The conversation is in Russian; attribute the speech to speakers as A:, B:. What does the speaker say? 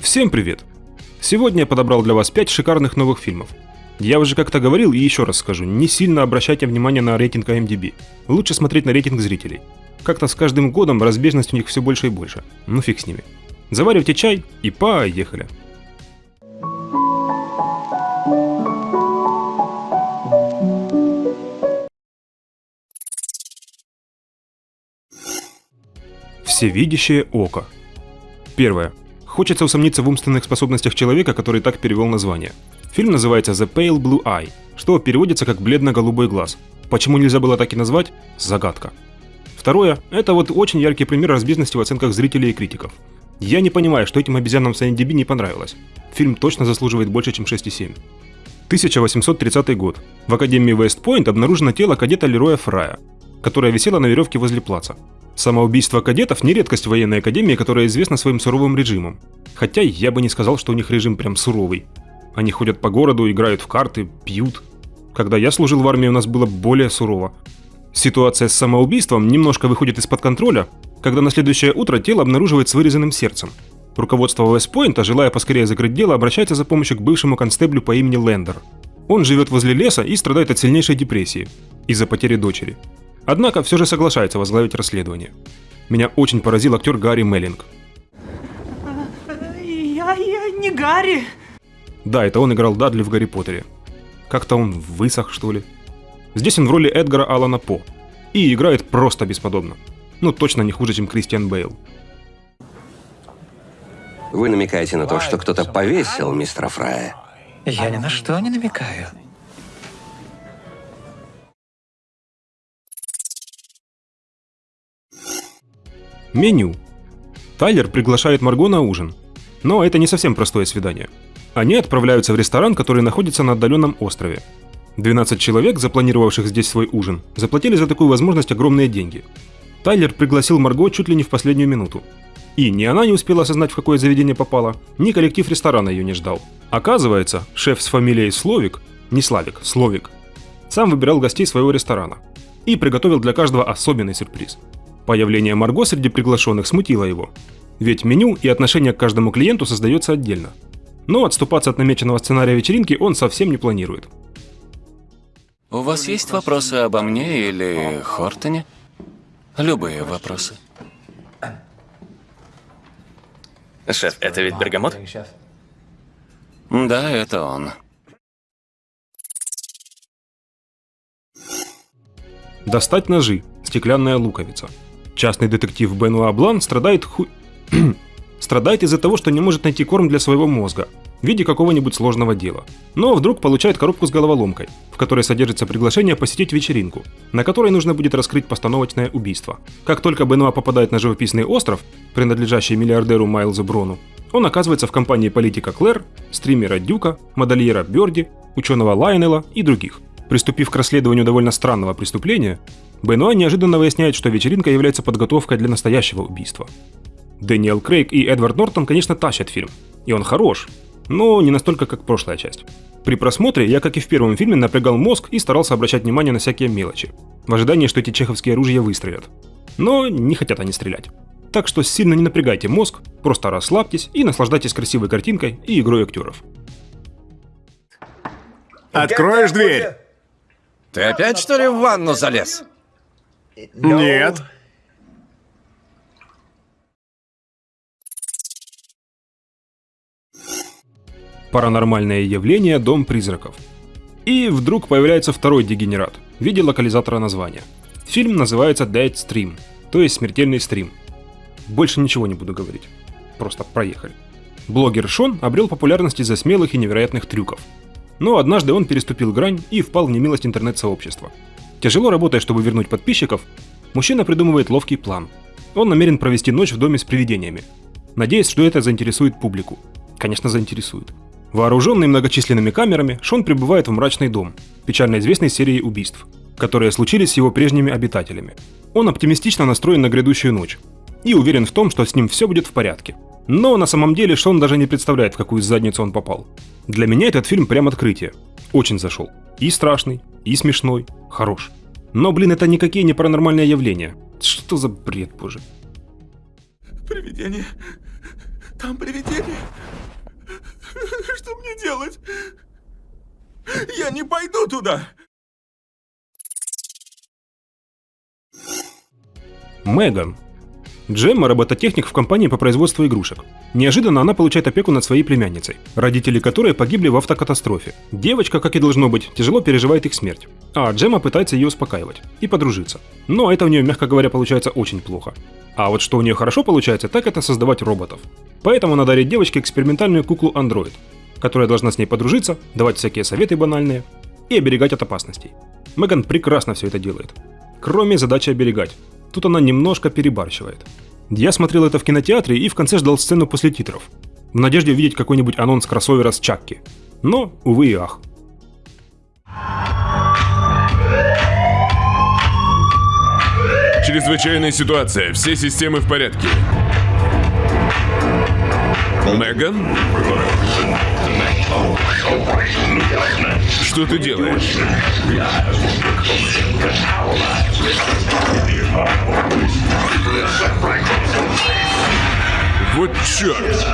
A: Всем привет! Сегодня я подобрал для вас 5 шикарных новых фильмов. Я уже как-то говорил и еще раз скажу, не сильно обращайте внимание на рейтинг IMDb. Лучше смотреть на рейтинг зрителей. Как-то с каждым годом разбежность у них все больше и больше. Ну фиг с ними. Заваривайте чай и поехали. Всевидящее око. Первое. Хочется усомниться в умственных способностях человека, который так перевел название. Фильм называется The Pale Blue Eye, что переводится как «бледно-голубой глаз». Почему нельзя было так и назвать? Загадка. Второе – это вот очень яркий пример разбежности в оценках зрителей и критиков. Я не понимаю, что этим обезьянам с IMDb не понравилось. Фильм точно заслуживает больше, чем 6,7. 1830 год. В Академии Вестпойнт обнаружено тело кадета Лероя Фрая, которое висело на веревке возле плаца. Самоубийство кадетов не редкость в военной академии, которая известна своим суровым режимом. Хотя я бы не сказал, что у них режим прям суровый. Они ходят по городу, играют в карты, пьют. Когда я служил в армии, у нас было более сурово. Ситуация с самоубийством немножко выходит из-под контроля, когда на следующее утро тело обнаруживает с вырезанным сердцем. Руководство Вестпойнта, желая поскорее закрыть дело, обращается за помощью к бывшему констеблю по имени Лендер. Он живет возле леса и страдает от сильнейшей депрессии из-за потери дочери. Однако все же соглашается возглавить расследование. Меня очень поразил актер Гарри Меллинг.
B: Я, я не Гарри.
A: Да, это он играл Дадли в Гарри Поттере. Как-то он высох, что ли. Здесь он в роли Эдгара Алана По. И играет просто бесподобно. Ну, точно не хуже, чем Кристиан Бейл.
C: Вы намекаете на то, что кто-то повесил мистера Фрая?
D: Я ни на что не намекаю.
A: Меню. Тайлер приглашает Марго на ужин. Но это не совсем простое свидание. Они отправляются в ресторан, который находится на отдаленном острове. 12 человек, запланировавших здесь свой ужин, заплатили за такую возможность огромные деньги. Тайлер пригласил Марго чуть ли не в последнюю минуту. И ни она не успела осознать, в какое заведение попала, ни коллектив ресторана ее не ждал. Оказывается, шеф с фамилией Словик, не Славик, Словик, сам выбирал гостей своего ресторана и приготовил для каждого особенный сюрприз. Появление Марго среди приглашенных смутило его, ведь меню и отношение к каждому клиенту создается отдельно. Но отступаться от намеченного сценария вечеринки он совсем не планирует.
E: У вас есть вопросы обо мне или Хортоне? Любые вопросы.
F: Шеф, это ведь бергамот?
E: Да, это он.
A: Достать ножи. Стеклянная луковица. Частный детектив Бенуа Блан страдает ху... страдает из-за того, что не может найти корм для своего мозга в виде какого-нибудь сложного дела. Но вдруг получает коробку с головоломкой, в которой содержится приглашение посетить вечеринку, на которой нужно будет раскрыть постановочное убийство. Как только Бенуа попадает на живописный остров, принадлежащий миллиардеру Майлзу Брону, он оказывается в компании политика Клэр, стримера Дюка, модельера Бёрди, ученого Лайонела и других. Приступив к расследованию довольно странного преступления, Бенуа неожиданно выясняет, что вечеринка является подготовкой для настоящего убийства. Дэниел Крейг и Эдвард Нортон, конечно, тащат фильм. И он хорош, но не настолько, как прошлая часть. При просмотре я, как и в первом фильме, напрягал мозг и старался обращать внимание на всякие мелочи, в ожидании, что эти чеховские оружия выстрелят. Но не хотят они стрелять. Так что сильно не напрягайте мозг, просто расслабьтесь и наслаждайтесь красивой картинкой и игрой актеров.
G: Откроешь дверь?
F: Ты опять, что ли, в ванну залез?
G: Нет.
A: Паранормальное явление Дом призраков. И вдруг появляется второй дегенерат в виде локализатора названия. Фильм называется Dead Stream, то есть смертельный стрим. Больше ничего не буду говорить. Просто проехали. Блогер Шон обрел популярность из-за смелых и невероятных трюков. Но однажды он переступил грань и впал в немилость интернет-сообщества. Тяжело работая, чтобы вернуть подписчиков, мужчина придумывает ловкий план. Он намерен провести ночь в доме с привидениями, надеясь, что это заинтересует публику. Конечно, заинтересует. Вооруженный многочисленными камерами, Шон прибывает в мрачный дом, печально известной серии убийств, которые случились с его прежними обитателями. Он оптимистично настроен на грядущую ночь и уверен в том, что с ним все будет в порядке. Но на самом деле Шон даже не представляет, в какую задницу он попал. Для меня этот фильм прям открытие. Очень зашел. И страшный, и смешной, хорош. Но, блин, это никакие не паранормальные явления. Что за бред, боже.
G: Привидение.
H: Там привидение. Что мне делать? Я не пойду туда.
A: Меган. Джемма – робототехник в компании по производству игрушек. Неожиданно она получает опеку над своей племянницей, родители которой погибли в автокатастрофе. Девочка, как и должно быть, тяжело переживает их смерть. А Джемма пытается ее успокаивать и подружиться. Но это у нее, мягко говоря, получается очень плохо. А вот что у нее хорошо получается, так это создавать роботов. Поэтому она дарит девочке экспериментальную куклу Android, которая должна с ней подружиться, давать всякие советы банальные и оберегать от опасностей. Меган прекрасно все это делает. Кроме задачи оберегать. Тут она немножко перебарщивает. Я смотрел это в кинотеатре и в конце ждал сцену после титров. В надежде увидеть какой-нибудь анонс кроссовера с Чакки. Но, увы и ах.
H: Чрезвычайная ситуация. Все системы в порядке. Меган? Что ты делаешь? Вот черт!